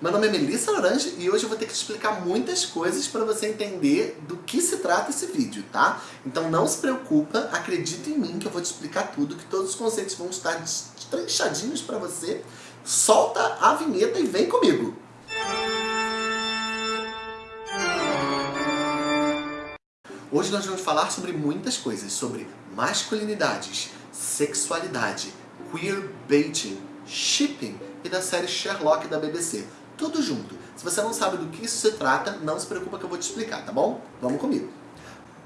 Meu nome é Melissa Orange e hoje eu vou ter que te explicar muitas coisas para você entender do que se trata esse vídeo, tá? Então não se preocupa, acredita em mim que eu vou te explicar tudo, que todos os conceitos vão estar trinchadinhos para você. Solta a vinheta e vem comigo! Hoje nós vamos falar sobre muitas coisas, sobre masculinidades, sexualidade, queerbaiting, shipping e da série Sherlock da BBC tudo junto. Se você não sabe do que isso se trata, não se preocupa que eu vou te explicar, tá bom? Vamos comigo.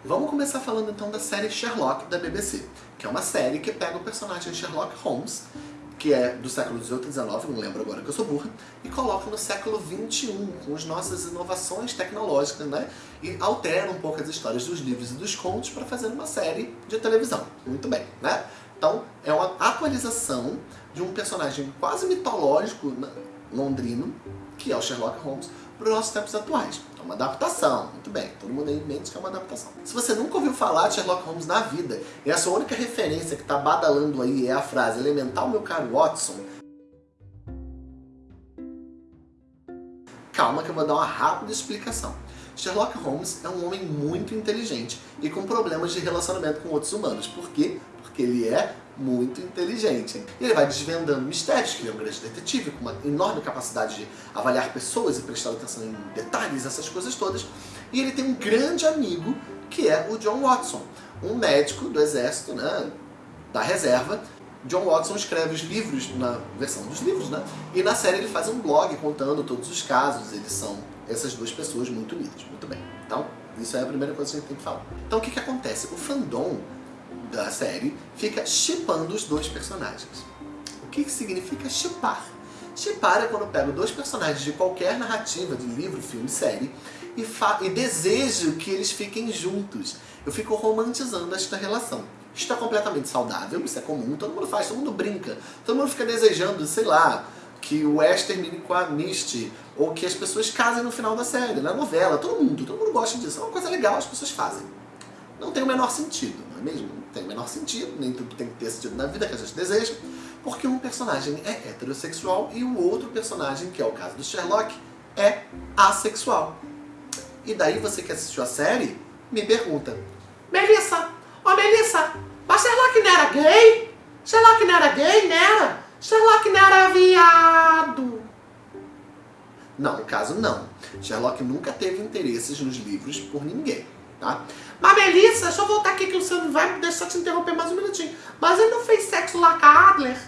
Vamos começar falando então da série Sherlock da BBC, que é uma série que pega o personagem Sherlock Holmes, que é do século XVIII e XIX, não lembro agora que eu sou burra, e coloca no século XXI, com as nossas inovações tecnológicas, né? E altera um pouco as histórias dos livros e dos contos para fazer uma série de televisão. Muito bem, né? Então, é uma atualização de um personagem quase mitológico londrino, que é o Sherlock Holmes, para os nossos tempos atuais. É uma adaptação, muito bem, todo mundo aí mente que é uma adaptação. Se você nunca ouviu falar de Sherlock Holmes na vida, e a sua única referência que está badalando aí é a frase elemental meu caro Watson, calma que eu vou dar uma rápida explicação. Sherlock Holmes é um homem muito inteligente e com problemas de relacionamento com outros humanos. Por quê? Porque ele é muito inteligente. E ele vai desvendando mistérios, que ele é um grande detetive, com uma enorme capacidade de avaliar pessoas e prestar atenção em detalhes, essas coisas todas. E ele tem um grande amigo, que é o John Watson, um médico do exército, né, da reserva. John Watson escreve os livros, na versão dos livros, né? E na série ele faz um blog contando todos os casos, eles são essas duas pessoas muito unidas. Muito bem. Então, isso é a primeira coisa que a gente tem que falar. Então, o que que acontece? O fandom da série fica chipando os dois personagens. O que, que significa chipar? Chipar é quando eu pego dois personagens de qualquer narrativa, de livro, filme, série, e, e desejo que eles fiquem juntos. Eu fico romantizando esta relação. Isso é completamente saudável, isso é comum, todo mundo faz, todo mundo brinca. Todo mundo fica desejando, sei lá, que o Ash termine com a Misty, ou que as pessoas casem no final da série, na novela, todo mundo, todo mundo gosta disso. É uma coisa legal, as pessoas fazem. Não tem o menor sentido, não é mesmo? tem o menor sentido, nem tudo tem que ter sentido na vida que a gente deseja, porque um personagem é heterossexual e o outro personagem, que é o caso do Sherlock, é assexual. E daí você que assistiu a série, me pergunta, Melissa, ó oh, Melissa, mas Sherlock não era gay? Sherlock não era gay, não era? Sherlock não era viado. Não, no caso não. Sherlock nunca teve interesses nos livros por ninguém tá? Mas Melissa, deixa eu voltar aqui que o Luciano vai deixar te interromper mais um minutinho. Mas ele não fez sexo lá com a Adler?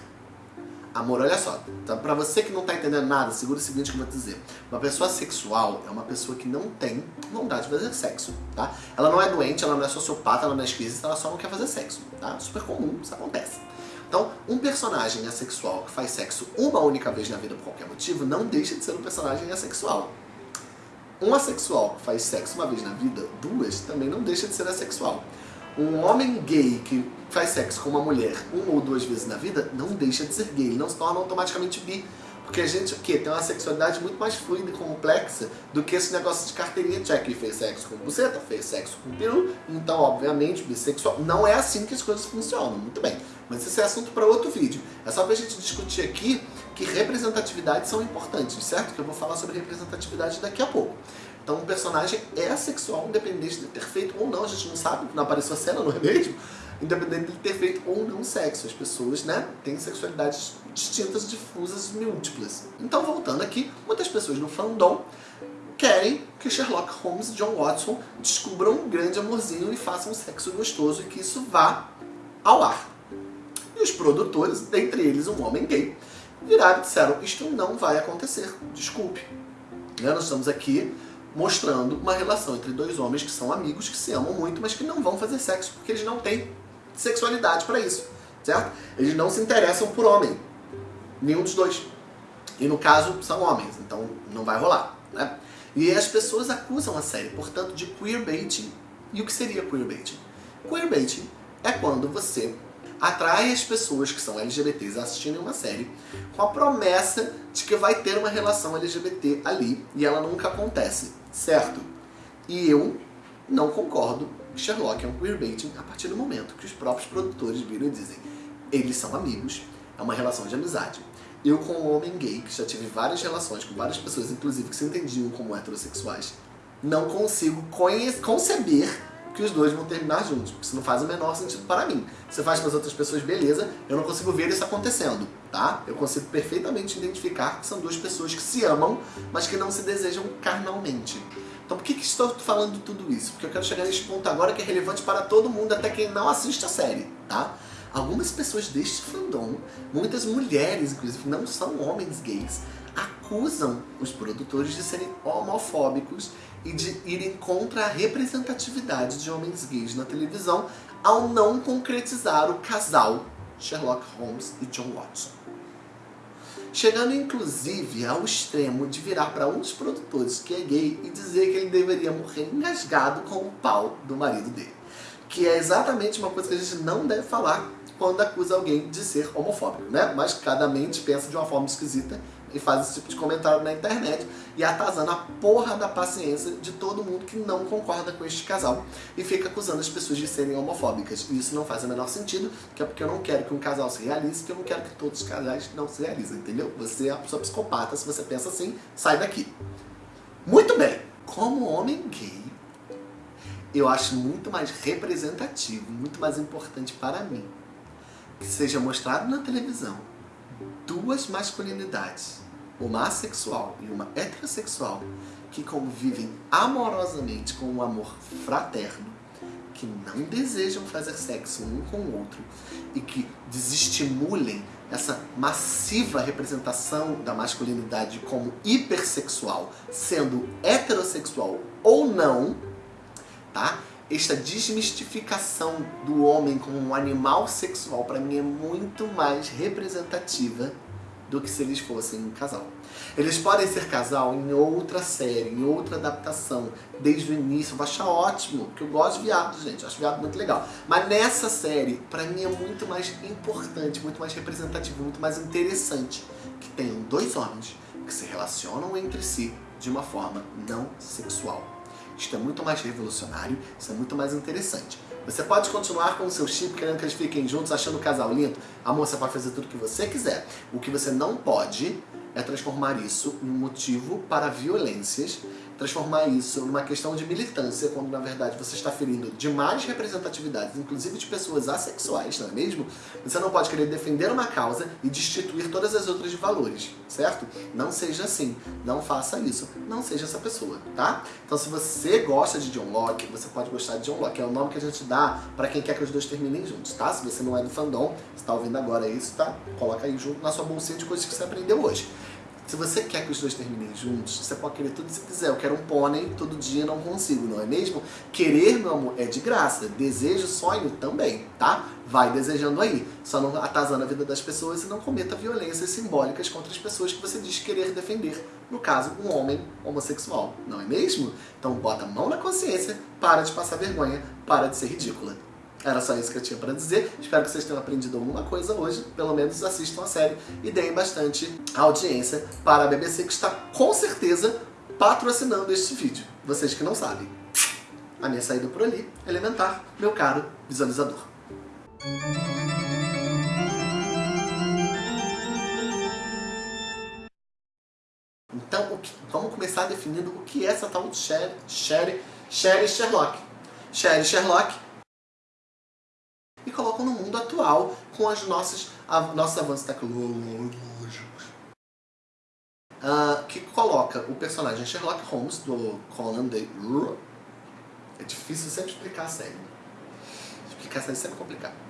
Amor, olha só, então, pra você que não tá entendendo nada, segura o seguinte que eu vou te dizer. Uma pessoa sexual é uma pessoa que não tem vontade de fazer sexo, tá? Ela não é doente, ela não é sociopata, ela não é esquisita, ela só não quer fazer sexo, tá? Super comum, isso acontece. Então, um personagem assexual que faz sexo uma única vez na vida por qualquer motivo, não deixa de ser um personagem assexual. Um assexual que faz sexo uma vez na vida, duas, também não deixa de ser assexual. Um homem gay que faz sexo com uma mulher uma ou duas vezes na vida, não deixa de ser gay, ele não se torna automaticamente bi. Porque a gente o quê? tem uma sexualidade muito mais fluida e complexa do que esse negócio de carteirinha check. Fez sexo com buceta, fez sexo com peru, então obviamente bissexual. Não é assim que as coisas funcionam, muito bem. Mas esse é assunto para outro vídeo. É só pra gente discutir aqui que representatividades são importantes, certo? Que eu vou falar sobre representatividade daqui a pouco. Então um personagem é assexual, independente de ter feito ou não, a gente não sabe, não apareceu a cena, não é mesmo? independente de ter feito ou não sexo. As pessoas, né, têm sexualidades distintas, difusas, múltiplas. Então, voltando aqui, muitas pessoas no fandom querem que Sherlock Holmes e John Watson descubram um grande amorzinho e façam um sexo gostoso e que isso vá ao ar. E os produtores, dentre eles um homem gay, viraram e disseram, isto não vai acontecer, desculpe. Né, nós estamos aqui mostrando uma relação entre dois homens que são amigos, que se amam muito, mas que não vão fazer sexo porque eles não têm sexualidade para isso, certo? Eles não se interessam por homem, nenhum dos dois. E no caso, são homens, então não vai rolar, né? E as pessoas acusam a série, portanto, de queerbaiting. E o que seria queerbaiting? Queerbaiting é quando você atrai as pessoas que são LGBTs assistindo uma série com a promessa de que vai ter uma relação LGBT ali e ela nunca acontece, certo? E eu não concordo Sherlock é um queerbaiting a partir do momento que os próprios produtores viram e dizem eles são amigos, é uma relação de amizade. eu como homem gay, que já tive várias relações com várias pessoas, inclusive que se entendiam como heterossexuais, não consigo conceber que os dois vão terminar juntos. Isso não faz o menor sentido para mim. Você faz para as outras pessoas, beleza, eu não consigo ver isso acontecendo, tá? Eu consigo perfeitamente identificar que são duas pessoas que se amam, mas que não se desejam carnalmente. Então por que, que estou falando tudo isso? Porque eu quero chegar nesse ponto agora que é relevante para todo mundo, até quem não assiste a série, tá? Algumas pessoas deste fandom, muitas mulheres inclusive, não são homens gays, acusam os produtores de serem homofóbicos e de irem contra a representatividade de homens gays na televisão ao não concretizar o casal Sherlock Holmes e John Watson. Chegando inclusive ao extremo de virar para um dos produtores que é gay e dizer que ele deveria morrer engasgado com o pau do marido dele. Que é exatamente uma coisa que a gente não deve falar quando acusa alguém de ser homofóbico, né? Mas cada mente pensa de uma forma esquisita e faz esse tipo de comentário na internet e atazana a porra da paciência de todo mundo que não concorda com este casal e fica acusando as pessoas de serem homofóbicas. E isso não faz o menor sentido, que é porque eu não quero que um casal se realize, que eu não quero que todos os casais não se realizem, entendeu? Você é uma pessoa psicopata, se você pensa assim, sai daqui. Muito bem, como homem gay, eu acho muito mais representativo, muito mais importante para mim que seja mostrado na televisão duas masculinidades, uma assexual e uma heterossexual, que convivem amorosamente com um amor fraterno, que não desejam fazer sexo um com o outro e que desestimulem essa massiva representação da masculinidade como hipersexual, sendo heterossexual ou não, tá? Esta desmistificação do homem como um animal sexual para mim é muito mais representativa do que se eles fossem um casal. Eles podem ser casal em outra série, em outra adaptação, desde o início. Eu vou achar ótimo, porque eu gosto de viado, gente. Eu acho viado muito legal. Mas nessa série, pra mim é muito mais importante, muito mais representativo, muito mais interessante que tenham dois homens que se relacionam entre si de uma forma não sexual. Isto é muito mais revolucionário, isso é muito mais interessante. Você pode continuar com o seu chip querendo que eles fiquem juntos, achando o casal lindo. Amor, você pode fazer tudo o que você quiser. O que você não pode é transformar isso em motivo para violências transformar isso numa questão de militância, quando na verdade você está ferindo demais representatividades, inclusive de pessoas assexuais, não é mesmo? Você não pode querer defender uma causa e destituir todas as outras de valores, certo? Não seja assim, não faça isso, não seja essa pessoa, tá? Então se você gosta de John Locke, você pode gostar de John Locke, é o nome que a gente dá para quem quer que os dois terminem juntos, tá? Se você não é do fandom, está ouvindo agora isso, tá? Coloca aí junto na sua bolsinha de coisas que você aprendeu hoje. Se você quer que os dois terminem juntos, você pode querer tudo que quiser. Eu quero um pônei, todo dia não consigo, não é mesmo? Querer, meu amor, é de graça. Desejo, sonho também, tá? Vai desejando aí. Só não atazando a vida das pessoas e não cometa violências simbólicas contra as pessoas que você diz querer defender. No caso, um homem homossexual, não é mesmo? Então bota a mão na consciência, para de passar vergonha, para de ser ridícula. Era só isso que eu tinha para dizer. Espero que vocês tenham aprendido alguma coisa hoje. Pelo menos assistam a série e deem bastante audiência para a BBC, que está com certeza patrocinando este vídeo. Vocês que não sabem. A minha saída por ali, elementar, meu caro visualizador. Então, vamos começar definindo o que é essa tal de Sherry, Sherry, Sherry Sherlock. Sherry Sherlock e colocam no mundo atual com as nossas, a, nossos avanços tecnológicos. Uh, que coloca o personagem Sherlock Holmes, do Conan Doyle. É difícil sempre explicar a série. Explicar a série é sempre complicado.